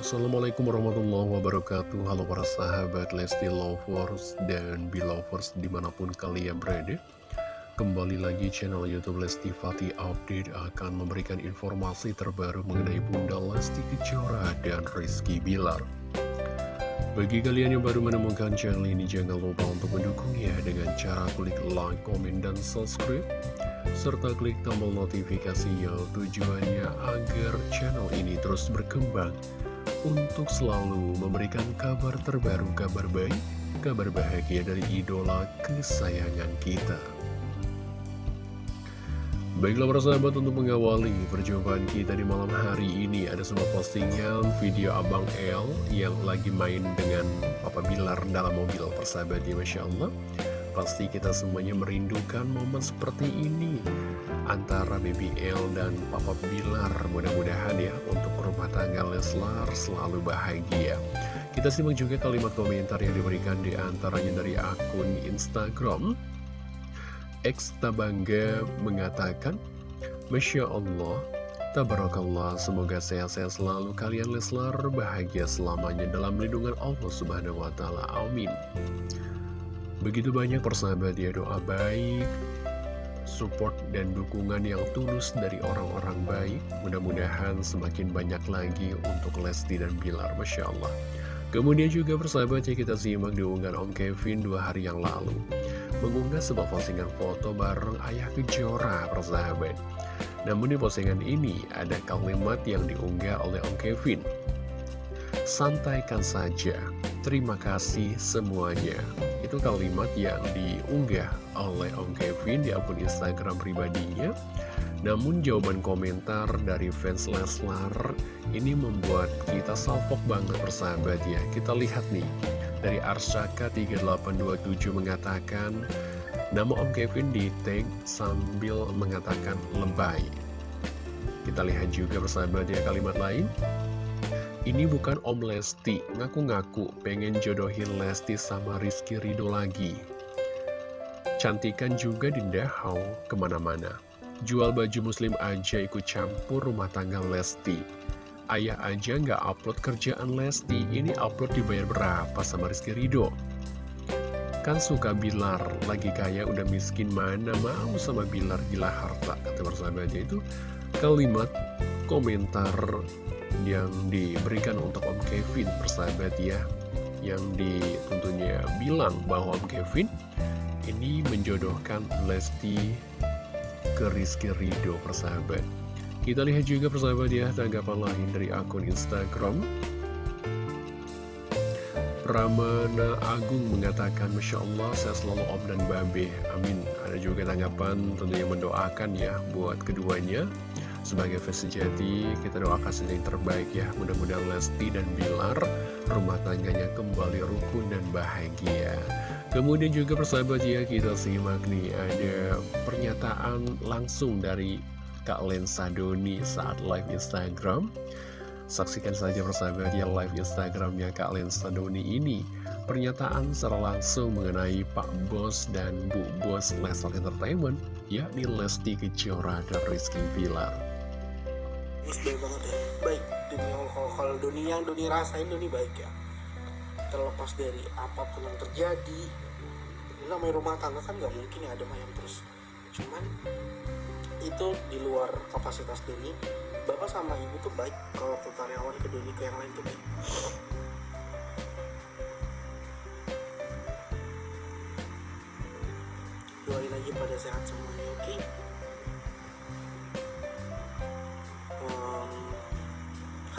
Assalamualaikum warahmatullahi wabarakatuh. Halo para sahabat Lesti Lovers dan Belovers di mana pun kalian berada. Kembali lagi channel Youtube Lesti Fati Update akan memberikan informasi terbaru mengenai Bunda Lesti Kejora dan Rizky Bilar. Bagi kalian yang baru menemukan channel ini jangan lupa untuk mendukungnya dengan cara klik like, komen, dan subscribe serta klik tombol notifikasinya tujuannya agar channel ini terus berkembang untuk selalu memberikan kabar terbaru, kabar baik, kabar bahagia dari idola kesayangan kita. Baiklah para sahabat untuk mengawali perjumpaan kita di malam hari ini Ada sebuah postingan video Abang El yang lagi main dengan Papa Bilar dalam mobil persahabat ya Masya Allah Pasti kita semuanya merindukan momen seperti ini Antara BBL dan Papa Bilar Mudah-mudahan ya untuk rumah tangga Leslar selalu bahagia Kita simak juga kalimat komentar yang diberikan di antaranya dari akun Instagram X Tabangga mengatakan Masya Allah Tabarakallah, semoga sehat-sehat selalu kalian Leslar bahagia selamanya dalam lindungan Allah Subhanahu wa taala. Amin. Begitu banyak persahabat ya doa baik, support dan dukungan yang tulus dari orang-orang baik. Mudah-mudahan semakin banyak lagi untuk Lesti dan Bilar, Masya Allah. Kemudian juga persahabat ya kita simak diunggah Om Kevin dua hari yang lalu. Mengunggah sebuah postingan foto bareng ayah kejora persahabat. Namun di postingan ini ada kalimat yang diunggah oleh Om Kevin. Santaikan saja, terima kasih semuanya. Itu kalimat yang diunggah oleh Om Kevin di akun Instagram pribadinya. Namun jawaban komentar dari fans Leslar ini membuat kita salpok banget persahabat ya. Kita lihat nih, dari Arsaka 3827 mengatakan, nama Om Kevin di tag sambil mengatakan lebay. Kita lihat juga persahabat ya kalimat lain. Ini bukan Om Lesti, ngaku-ngaku pengen jodohin Lesti sama Rizky Rido lagi. Cantikan juga Dinda Hau ke mana-mana. Jual baju muslim aja ikut campur rumah tangga Lesti. Ayah aja nggak upload kerjaan Lesti, ini upload dibayar berapa sama Rizky Rido? Kan suka Bilar, lagi kaya udah miskin mana mau sama Bilar gila harta, kata bersahabatnya itu kalimat komentar yang diberikan untuk Om Kevin persahabat ya. Yang ditentunya bilang bahwa Om Kevin ini menjodohkan Lesti ke Rizky Ridho persahabat. Kita lihat juga persahabat ya tanggapan lain dari akun Instagram. Ramana Agung mengatakan Masya Allah saya selalu Om dan Babe Amin. Ada juga tanggapan tentunya mendoakan ya buat keduanya sebagai fans sejati, kita doakan saja yang terbaik ya. Mudah-mudahan Lesti dan Bilar rumah tangganya kembali rukun dan bahagia. Kemudian juga persahabat ya, kita simak nih ada pernyataan langsung dari Kak Lensa Doni saat live Instagram. Saksikan saja persahabat ya live Instagramnya Kak Lensa Doni ini. Pernyataan secara langsung mengenai Pak Bos dan Bu Bos Leslar Entertainment, yakni Lesti Kejora dan Rizky Bilar baik banget ya. Baik demi kalau Doni yang Doni rasain Doni baik ya. Terlepas dari apa pun yang terjadi namanya rumah tangga kan nggak mungkin ya ada mayam terus. Cuman itu di luar kapasitas Doni bapak sama ibu tuh baik kalau ke karyawan ke Doni ke yang lain tuh baik. Doain aja pada sehat semuanya oke? okay?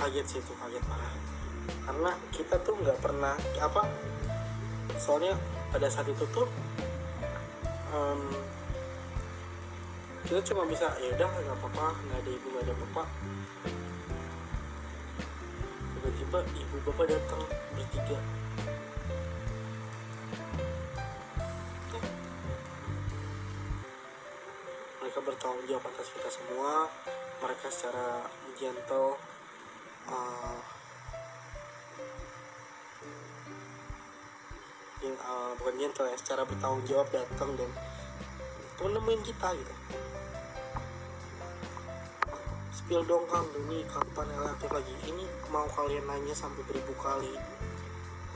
Kaget sih itu kaget parah. Karena kita tuh nggak pernah apa soalnya pada saat itu tuh um, kita cuma bisa ya udah nggak apa-apa nggak ada ibu nggak ada bapak. Tiba-tiba ibu bapak datang bertiga. Mereka bertanggung jawab atas kita semua. Mereka secara gentle uh, yang uh, bukan gentle ya secara bertanggung jawab datang dan tuh nemuin kita gitu. Spill dong kang. Ini kapan relatif lagi? Ini mau kalian nanya sampai beribu kali.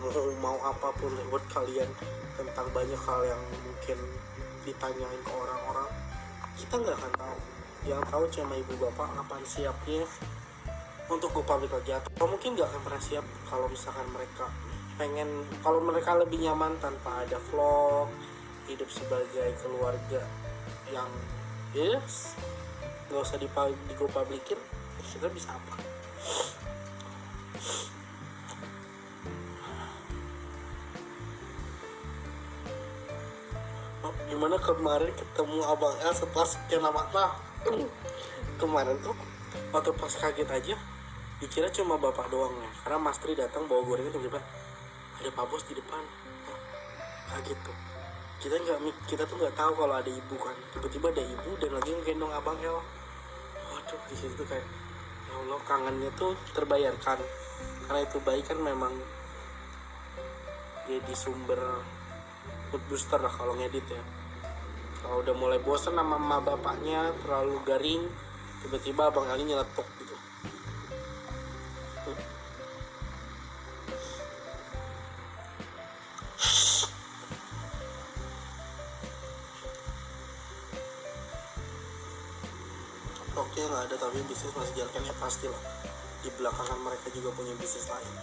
Mau mau apa pun lewat kalian tentang banyak hal yang mungkin ditanyain ke orang-orang kita nggak akan tahu. Yang tahu cuma ibu bapak kapan siapnya untuk go public lagi atau mungkin nggak akan pernah siap kalau misalkan mereka pengen kalau mereka lebih nyaman tanpa ada vlog hidup sebagai keluarga yang yes nggak usah di, di go publikin kita bisa apa? Oh, gimana kemarin ketemu abang El setelah sekian lama? Nah kemarin tuh waktu pas kaget aja dikira cuma bapak doang ya karena Mas Tri datang bawa gorengan tiba-tiba ada Pak Bos di depan. Oh, kaget tuh kita nggak kita tuh nggak tahu kalau ada ibu kan. Tiba-tiba ada ibu dan lagi ngegendong abang El waduh di situ kayak ya Allah kangennya tuh terbayarkan. Karena itu baik kan memang jadi sumber mood booster lah kalau ngedit ya. Kalau udah mulai bosan sama mama bapaknya terlalu garing tiba-tiba abang Ali nyeletuk Oke nggak ada tapi bisnis masih jalan pasti lah. Di belakangan mereka juga punya bisnis lain